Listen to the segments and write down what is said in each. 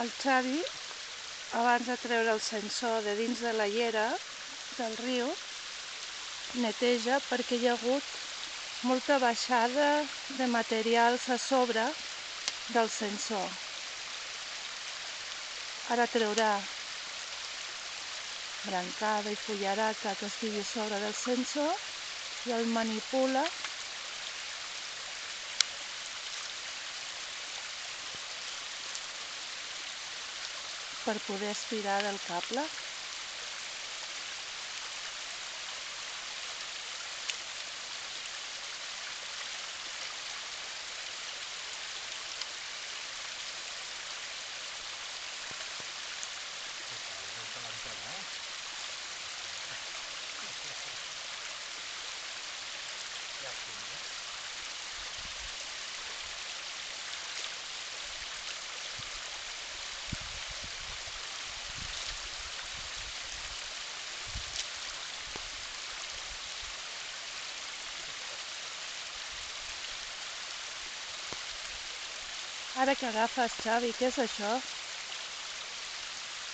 El Xavi, abans de treure el sensor de dins de la llera del riu, neteja perquè hi ha hagut molta baixada de materials a sobre del sensor. Ara traurà brancada i fullaraca que estigui sobre del sensor i el manipula per poder estirar del cable. Ara que agafes, Xavi, què és això?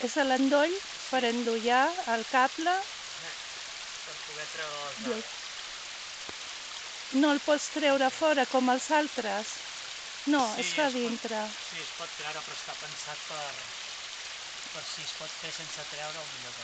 És l'endoll per endollar el cable. per poder treure les dades. No el pots treure fora com els altres. No, Sí, es fa es pot. dintre. Sí, es pot treure, però està pensat per, per si es pot fer sense treure, el millor.